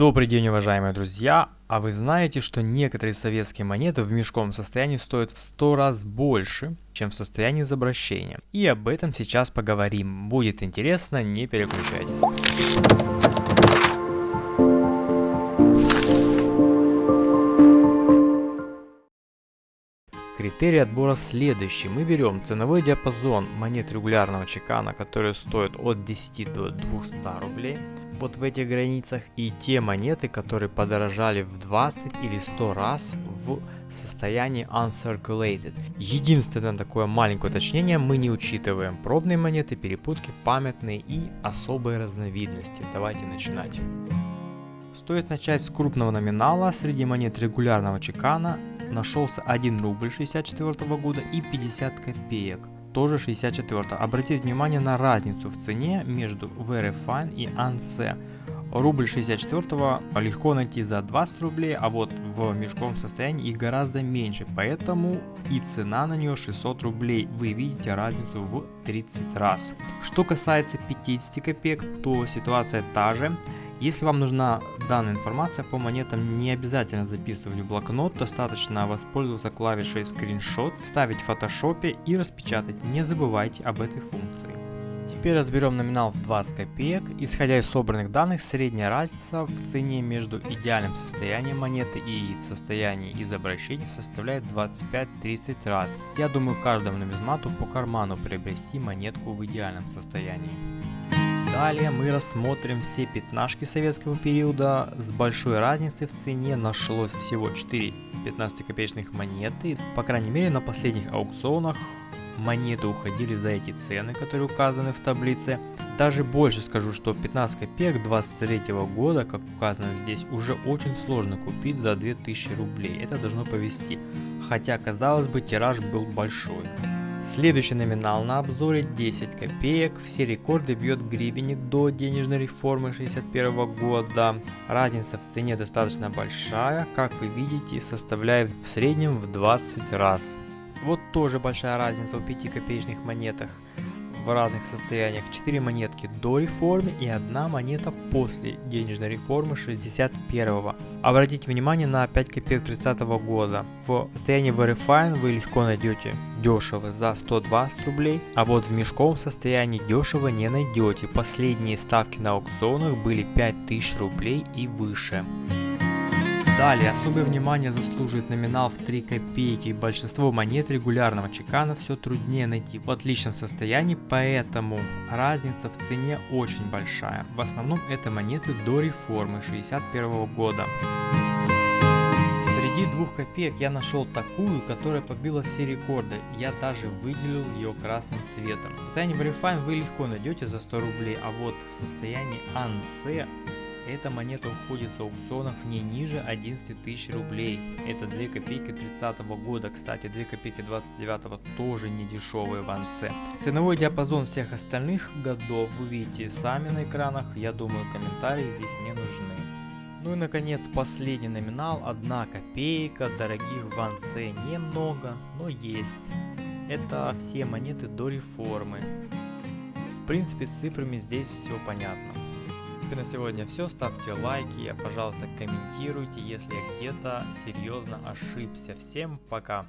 Добрый день, уважаемые друзья! А вы знаете, что некоторые советские монеты в мешковом состоянии стоят в 100 раз больше, чем в состоянии из? И об этом сейчас поговорим. Будет интересно, не переключайтесь. Критерий отбора следующий. Мы берем ценовой диапазон монет регулярного чекана, которые стоят от 10 до 200 рублей вот в этих границах и те монеты, которые подорожали в 20 или 100 раз в состоянии uncirculated. Единственное такое маленькое уточнение, мы не учитываем пробные монеты, перепутки, памятные и особые разновидности. Давайте начинать. Стоит начать с крупного номинала. Среди монет регулярного чекана нашелся 1 рубль 64 года и 50 копеек тоже 64. Обратите внимание на разницу в цене между Very Fine и ANC. Рубль 64 легко найти за 20 рублей, а вот в мешковом состоянии их гораздо меньше, поэтому и цена на нее 600 рублей. Вы видите разницу в 30 раз. Что касается 50 копеек, то ситуация та же. Если вам нужна данная информация по монетам, не обязательно записывать в блокнот, достаточно воспользоваться клавишей скриншот, вставить в фотошопе и распечатать. Не забывайте об этой функции. Теперь разберем номинал в 20 копеек. Исходя из собранных данных, средняя разница в цене между идеальным состоянием монеты и состоянием из обращения составляет 25-30 раз. Я думаю каждому нумизмату по карману приобрести монетку в идеальном состоянии. Далее мы рассмотрим все пятнашки советского периода. С большой разницей в цене нашлось всего 4 15-копеечных монеты. По крайней мере на последних аукционах монеты уходили за эти цены, которые указаны в таблице. Даже больше скажу, что 15 копеек 23 года, как указано здесь, уже очень сложно купить за 2000 рублей. Это должно повести. Хотя, казалось бы, тираж был большой. Следующий номинал на обзоре 10 копеек. Все рекорды бьет гривенник до денежной реформы 61 года. Разница в цене достаточно большая, как вы видите, составляет в среднем в 20 раз. Вот тоже большая разница в 5 копеечных монетах в разных состояниях 4 монетки до реформы и одна монета после денежной реформы 61 -го. Обратите внимание на 5 копеек 30 -го года. В состоянии Verifine вы легко найдете дешево за 120 рублей, а вот в мешковом состоянии дешево не найдете. Последние ставки на аукционах были 5000 рублей и выше. Далее, особое внимание заслуживает номинал в 3 копейки. Большинство монет регулярного чекана все труднее найти в отличном состоянии, поэтому разница в цене очень большая. В основном это монеты до реформы 61 года. Среди двух копеек я нашел такую, которая побила все рекорды. Я даже выделил ее красным цветом. В состоянии Verifine вы легко найдете за 100 рублей, а вот в состоянии ANC эта монета уходит с аукционов не ниже 11 тысяч рублей. Это 2 копейки 30 -го года. Кстати, 2 копейки 29 тоже не дешевые в АНЦ. Ценовой диапазон всех остальных годов вы видите сами на экранах. Я думаю, комментарии здесь не нужны. Ну и наконец последний номинал 1 копейка, дорогих в АНЦ немного, но есть. Это все монеты до реформы. В принципе с цифрами здесь все понятно принципе на сегодня все. Ставьте лайки, пожалуйста комментируйте, если я где-то серьезно ошибся. Всем пока!